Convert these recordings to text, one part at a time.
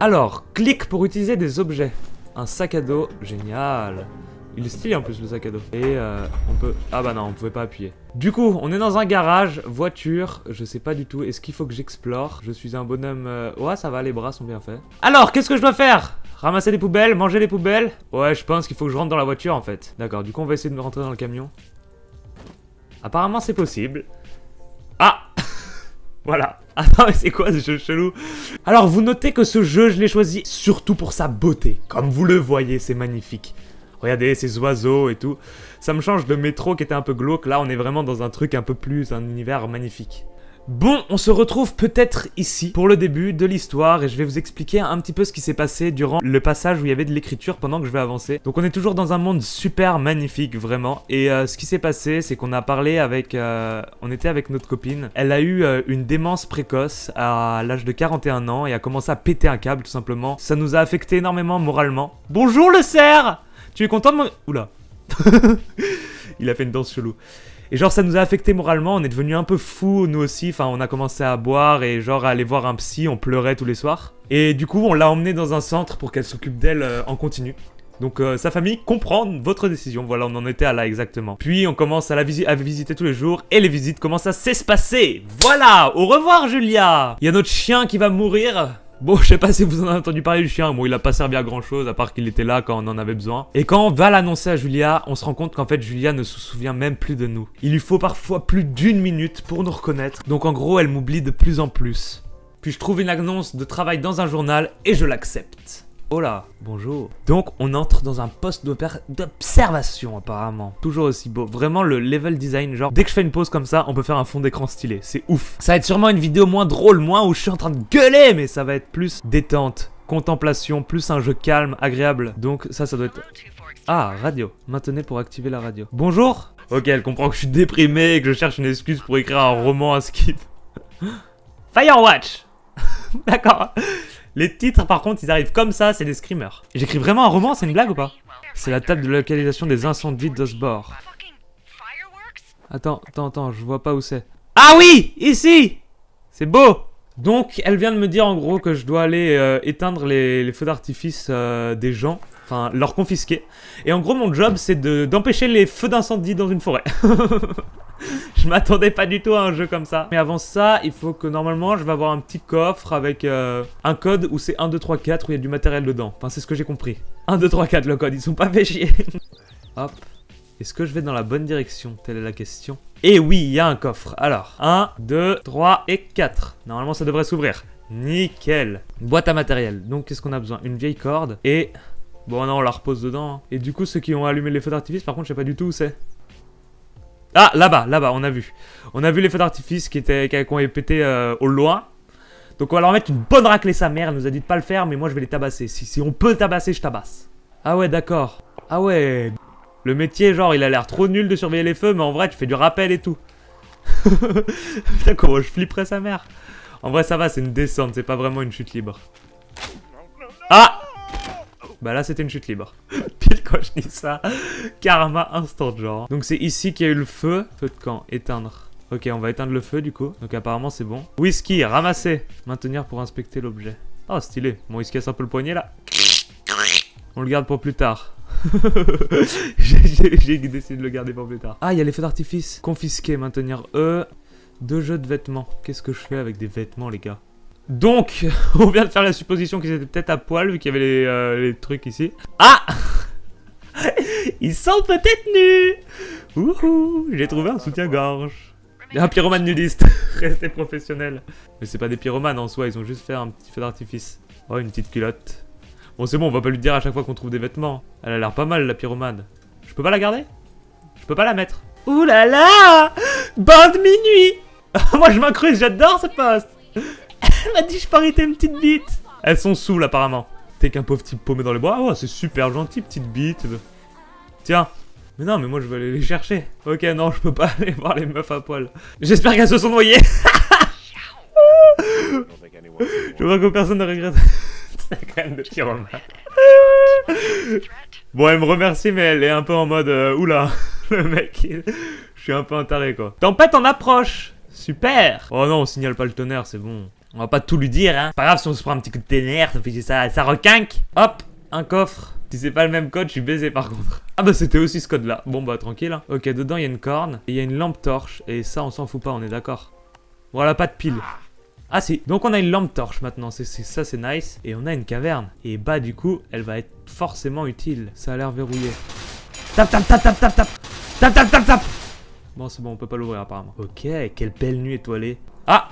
Alors, clique pour utiliser des objets. Un sac à dos, génial. Il est stylé en plus le sac à dos. Et euh, on peut... Ah bah non, on pouvait pas appuyer. Du coup, on est dans un garage, voiture, je sais pas du tout. Est-ce qu'il faut que j'explore? Je suis un bonhomme... euh, Ouais, ça va, les bras sont bien faits. Alors, qu'est-ce que je dois faire? Ramasser les poubelles, manger les poubelles? Ouais, je pense qu'il faut que je rentre dans la voiture en fait. D'accord, du coup on va essayer de me rentrer dans le camion. Apparemment c'est possible. Ah Voilà. Attends, mais c'est quoi ce jeu chelou? Alors, vous notez que ce jeu, je l'ai choisi surtout pour sa beauté. Comme vous le voyez, c'est magnifique. Regardez ces oiseaux et tout. Ça me change de métro qui était un peu glauque. Là, on est vraiment dans un truc un peu plus, un univers magnifique. Bon, on se retrouve peut-être ici pour le début de l'histoire et je vais vous expliquer un petit peu ce qui s'est passé durant le passage où il y avait de l'écriture pendant que je vais avancer. Donc on est toujours dans un monde super magnifique, vraiment. Et euh, ce qui s'est passé, c'est qu'on a parlé avec... euh, on était avec notre copine. Elle a eu euh, une démence précoce à l'âge de 41 ans et a commencé à péter un câble tout simplement. Ça nous a affecté énormément moralement. Bonjour le cerf Tu es content de mon... Oula. Il a fait une danse chelou. Et genre ça nous a affecté moralement, on est devenu un peu fou nous aussi, enfin on a commencé à boire et genre à aller voir un psy, on pleurait tous les soirs. Et du coup on l'a emmenée dans un centre pour qu'elle s'occupe d'elle euh, en continu. Donc euh, sa famille comprend votre décision, voilà on en était à là exactement. Puis on commence à la visiter tous les jours et les visites commencent à s'espacer. Voilà, au revoir Julia Il y a notre chien qui va mourir. Bon, je sais pas si vous en avez entendu parler du chien, bon il a pas servi à grand chose à part qu'il était là quand on en avait besoin. Et quand on va l'annoncer à Julia, on se rend compte qu'en fait Julia ne se souvient même plus de nous. Il lui faut parfois plus d'une minute pour nous reconnaître, donc en gros elle m'oublie de plus en plus. Puis je trouve une annonce de travail dans un journal et je l'accepte. Là, bonjour. Donc on entre dans un poste d'observation apparemment. Toujours aussi beau. Vraiment le level design, genre dès que je fais une pause comme ça, on peut faire un fond d'écran stylé. C'est ouf. Ça va être sûrement une vidéo moins drôle, moins où je suis en train de gueuler, mais ça va être plus détente, contemplation, plus un jeu calme, agréable. Donc ça, ça doit être... Ah, radio. Maintenez pour activer la radio. Bonjour Ok, elle comprend que je suis déprimé et que je cherche une excuse pour écrire un roman à skip. Firewatch D'accord. Les titres, par contre, ils arrivent comme ça, c'est des screamers. J'écris vraiment un roman, c'est une blague ou pas C'est la table de localisation des incendies d'Osbor. Attends, attends, attends, je vois pas où c'est. Ah oui Ici C'est beau Donc, elle vient de me dire en gros que je dois aller euh, éteindre les, les feux d'artifice euh, des gens. Enfin, leur confisquer. Et en gros, mon job, c'est de- d'empêcher les feux d'incendie dans une forêt. je m'attendais pas du tout à un jeu comme ça. Mais avant ça, il faut que normalement, je vais avoir un petit coffre avec euh, un code où c'est 1, 2, 3, 4, où il y a du matériel dedans. Enfin, c'est ce que j'ai compris. 1, 2, 3, 4, le code, ils sont pas fait. Hop. Est-ce que je vais dans la bonne direction? Telle est la question. Et oui, il y a un coffre. Alors, 1, 2, 3 et 4. Normalement, ça devrait s'ouvrir. Nickel. Boîte à matériel. Donc, qu'est-ce qu'on a besoin? Une vieille corde et... Bon, non, on la repose dedans. hein. Et du coup, ceux qui ont allumé les feux d'artifice, par contre, je sais pas du tout où c'est. Ah, là-bas, là-bas, on a vu. On a vu les feux d'artifice qui étaient qui ont été pétés euh, au loin. Donc, on va leur mettre une bonne raclée sa mère. Elle nous a dit de pas le faire, mais moi, je vais les tabasser. Si, si on peut tabasser, je tabasse. Ah ouais, d'accord. Ah ouais. Le métier, genre, il a l'air trop nul de surveiller les feux, mais en vrai, tu fais du rappel et tout. Putain, comment je flipperais sa mère. En vrai, ça va, c'est une descente, c'est pas vraiment une chute libre. Ah Bah là, c'était une chute libre. Pile quand je dis ça, karma instant, genre. Donc c'est ici qu'il y a eu le feu. Feu de camp, éteindre. Ok, on va éteindre le feu, du coup. Donc apparemment, c'est bon. Whisky, ramasser. Maintenir pour inspecter l'objet. Oh, stylé. Bon, il se casse un peu le poignet, là. On le garde pour plus tard. J'ai décidé de le garder pour plus tard. Ah, il y a les feux d'artifice. Confisquer, maintenir E. Deux jeux de vêtements. Qu'est-ce que je fais avec des vêtements, les gars? Donc, on vient de faire la supposition qu'ils étaient peut-être à poil, vu qu'il y avait les, euh, trucs ici. Ah Ils sont peut-être nus Wouhou J'ai trouvé un soutien-gorge. Un pyromane nudiste. Restez professionnel. Mais c'est pas des pyromanes en soi, ils ont juste fait un petit feu d'artifice. Oh, une petite culotte. Bon, c'est bon, on va pas lui dire à chaque fois qu'on trouve des vêtements. Elle a l'air pas mal, la pyromane. Je peux pas la garder? Je peux pas la mettre. Ouh là là Bande minuit Moi, je m'incruste, j'adore ce poste Elle m'a dit je peux arrêter une petite bite Elles sont saoules, apparemment. T'es qu'un pauvre type paumé dans les bois. Oh, c'est super gentil, petite bite. Tiens. Mais non, mais moi, je vais aller les chercher. Ok, non, je peux pas aller voir les meufs à poil. J'espère qu'elles se sont noyées Je vois que personne ne regrette. Quand même de pyromane. Bon, elle me remercie, mais elle est un peu en mode euh, oula, le mec, je suis un peu un quoi. Tempête en approche Super Oh non, on signale pas le tonnerre, c'est bon. On va pas tout lui dire, hein. Pas grave si on se prend un petit coup de ténère, ça fait ça, ça requinque. Hop, un coffre. Si c'est pas le même code, je suis baisé par contre. Ah bah c'était aussi ce code là. Bon bah tranquille. Hein. Ok, dedans il y a une corne, et il y a une lampe torche, et ça on s'en fout pas, on est d'accord. Voilà, pas de pile. Ah si, donc on a une lampe torche maintenant, ça c'est nice. Et on a une caverne. Et bah du coup, elle va être forcément utile. Ça a l'air verrouillé. Tap tap tap tap tap tap Tap tap tap tap Bon c'est bon, on peut pas l'ouvrir apparemment. Ok, quelle belle nuit étoilée. Ah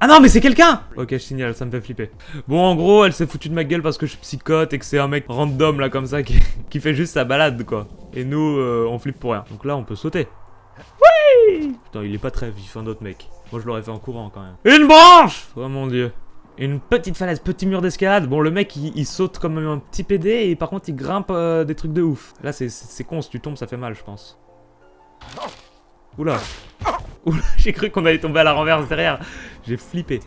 ah non mais c'est quelqu'un Ok je signale, ça me fait flipper. Bon en gros elle s'est foutue de ma gueule parce que je suis psychote et que c'est un mec random là comme ça qui, qui, fait juste sa balade quoi. Et nous euh, on flippe pour rien. Donc là on peut sauter. Oui Putain il est pas très vif un autre mec. Moi je l'aurais fait en courant quand même. Une branche Oh mon dieu. Une petite falaise, petit mur d'escalade. Bon, le mec, il, saute comme un petit PD et par contre, il grimpe euh, des trucs de ouf. Là, c'est con, si tu tombes, ça fait mal, je pense. Oula. Oula, j'ai cru qu'on allait tomber à la renverse derrière. J'ai flippé.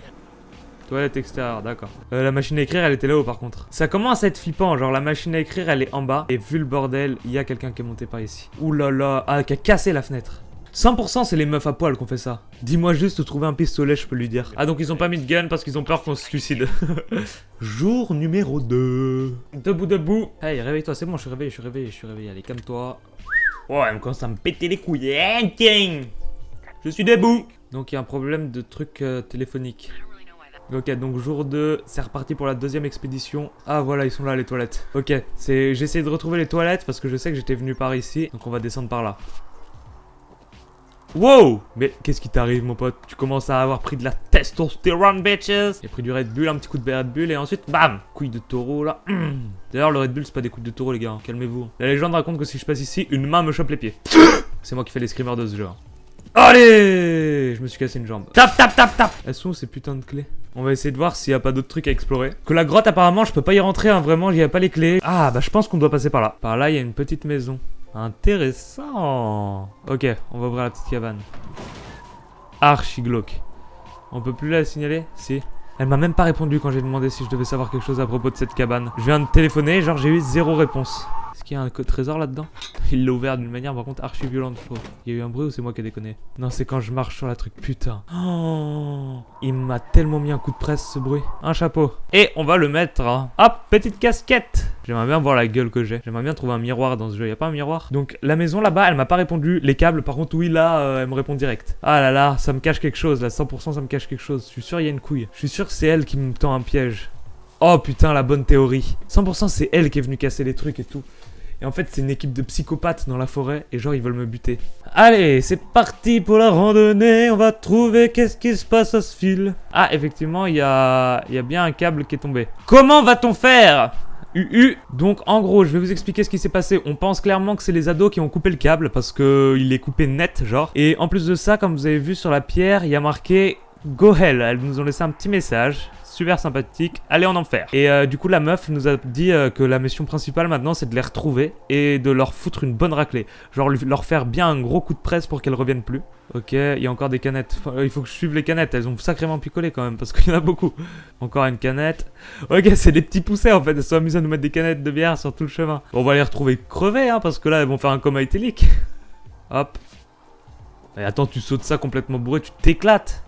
Toilette extérieure, d'accord. Euh, la machine à écrire, elle était là-haut par contre. Ça commence à être flippant, genre la machine à écrire, elle est en bas. Et vu le bordel, il y a quelqu'un qui est monté par ici. Oulala, là ah, qui a cassé la fenêtre. 100% c'est les meufs à poil qu'on fait ça. Dis-moi juste trouver un pistolet, je peux lui dire. Ah donc ils ont pas mis de gun parce qu'ils ont peur qu'on se suicide. Jour numéro 2. Debout, debout. Hey, réveille-toi, c'est bon, je suis réveillé, je suis réveillé, je suis réveillé. Allez, calme-toi. Oh, elle commence à me péter les couilles. Je suis debout. Donc il y a un problème de truc euh, téléphonique. Ok, donc jour 2, c'est reparti pour la deuxième expédition. Ah voilà, ils sont là les toilettes. Ok, c'est j'ai essayé de retrouver les toilettes parce que je sais que j'étais venu par ici. Donc on va descendre par là. Wow Mais qu'est-ce qui t'arrive mon pote? Tu commences à avoir pris de la testostérone bitches J'ai pris du Red Bull, un petit coup de Red Bull et ensuite bam Couille de taureau là D'ailleurs le Red Bull c'est pas des coups de taureau les gars, hein. calmez-vous La légende raconte que si je passe ici, une main me chope les pieds C'est moi qui fais les screamers de ce jeu hein. Allez Je me suis cassé une jambe Tap tap tap tap Elles sont où ces putains de clés on va essayer de voir s'il n'y a pas d'autres trucs à explorer. Que la grotte apparemment je peux pas y rentrer hein, vraiment, il n'y a pas les clés. Ah bah je pense qu'on doit passer par là. Par là il y a une petite maison. Intéressant. Ok, on va ouvrir la petite cabane. Archi glauque. On peut plus la signaler? Si. Elle m'a même pas répondu quand j'ai demandé si je devais savoir quelque chose à propos de cette cabane. Je viens de téléphoner, genre j'ai eu zéro réponse. Est-ce qu'il y a un trésor là-dedans Il l'a ouvert d'une manière par contre archi violente. Il y a eu un bruit ou c'est moi qui ai déconné Non, c'est quand je marche sur la truc, putain. Oh, il m'a tellement mis un coup de presse ce bruit. Un chapeau. Et on va le mettre. Hein. Hop, petite casquette. J'aimerais bien voir la gueule que j'ai. J'aimerais bien trouver un miroir dans ce jeu. Y a pas un miroir? Donc la maison là-bas, elle m'a pas répondu. Les câbles, par contre, oui, là, euh, elle me répond direct. Ah là là, ça me cache quelque chose. Là, 100% ça me cache quelque chose. Je suis sûr, il y a une couille. Je suis sûr c'est elle qui me tend un piège. Oh putain, la bonne théorie. 100% c'est elle qui est venue casser les trucs et tout. Et en fait, c'est une équipe de psychopathes dans la forêt et genre ils veulent me buter. Allez, c'est parti pour la randonnée. On va trouver qu'est-ce qui se passe à ce fil. Ah, effectivement, il y a... y bien un câble qui est tombé. Comment va-t-on faire? UU. Donc en gros, je vais vous expliquer ce qui s'est passé. On pense clairement que c'est les ados qui ont coupé le câble parce que il est coupé net, genre. Et en plus de ça, comme vous avez vu sur la pierre, il y a marqué Go Hell. Elles nous ont laissé un petit message super sympathique, allez en enfer. Et euh, du coup la meuf nous a dit euh, que la mission principale maintenant c'est de les retrouver et de leur foutre une bonne raclée. Genre leur faire bien un gros coup de presse pour qu'elles reviennent plus. Ok, il y a encore des canettes. il faut que je suive les canettes, elles ont sacrément picolé quand même parce qu'il y en a beaucoup. Encore une canette. Ok, c'est des petits poussets en fait, elles sont amusées à nous mettre des canettes de bière sur tout le chemin. on va les retrouver crevées hein parce que là elles vont faire un coma éthylique. Hop. Et attends, tu sautes ça complètement bourré, tu t'éclates.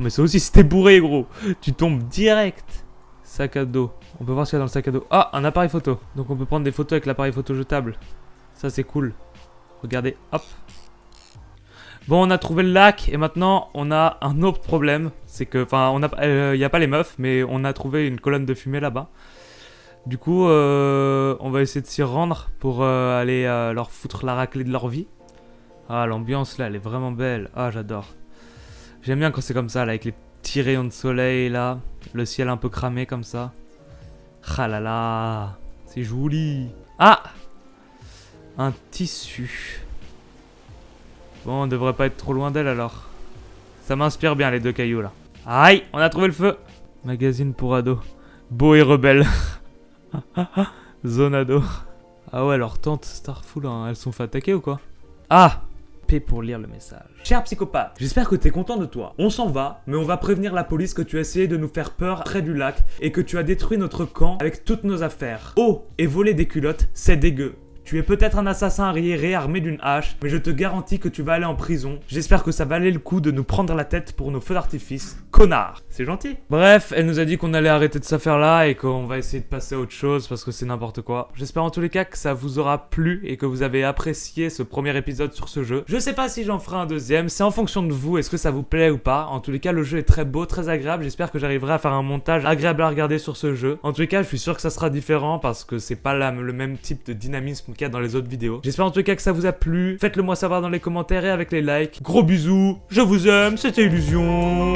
Mais ça aussi, c'était bourré, gros. Tu tombes direct. Sac à dos. On peut voir ce qu'il y a dans le sac à dos. Ah, un appareil photo. Donc on peut prendre des photos avec l'appareil photo jetable. Ça, c'est cool. Regardez, hop. Bon, on a trouvé le lac et maintenant on a un autre problème. C'est que, enfin, il euh, n'y a pas les meufs, mais on a trouvé une colonne de fumée là-bas. Du coup, euh, on va essayer de s'y rendre pour euh, aller leur foutre la raclée de leur vie. Ah, l'ambiance là, elle est vraiment belle. Ah, j'adore. J'aime bien quand c'est comme ça, là, avec les petits rayons de soleil, là. Le ciel un peu cramé, comme ça. Ah là là, c'est joli. Ah Un tissu. Bon, on devrait pas être trop loin d'elle, alors. Ça m'inspire bien, les deux cailloux, là. Aïe, on a trouvé le feu. Magazine pour ados. Beau et rebelle. Zonado. Ah ouais, leur tante Starful, hein, elles sont fait attaquer ou quoi? Ah pour lire le message. Cher psychopathe, j'espère que t'es content de toi. On s'en va, mais on va prévenir la police que tu as essayé de nous faire peur près du lac et que tu as détruit notre camp avec toutes nos affaires. Oh, et voler des culottes, c'est dégueu. Tu es peut-être un assassin arriéré armé d'une hache, mais je te garantis que tu vas aller en prison. J'espère que ça valait le coup de nous prendre la tête pour nos feux d'artifice. Connard C'est gentil. Bref, elle nous a dit qu'on allait arrêter de cette affaire-là et qu'on va essayer de passer à autre chose parce que c'est n'importe quoi. J'espère en tous les cas que ça vous aura plu et que vous avez apprécié ce premier épisode sur ce jeu. Je sais pas si j'en ferai un deuxième, c'est en fonction de vous, est-ce que ça vous plaît ou pas. En tous les cas, le jeu est très beau, très agréable. J'espère que j'arriverai à faire un montage agréable à regarder sur ce jeu. En tous les cas, je suis sûr que ça sera différent parce que c'est pas le même type de dynamisme dans les autres vidéos. J'espère en les cas que ça vous a plu. Faites-le moi savoir dans les commentaires et avec les likes. Gros bisous, je vous aime, c'était Illusion.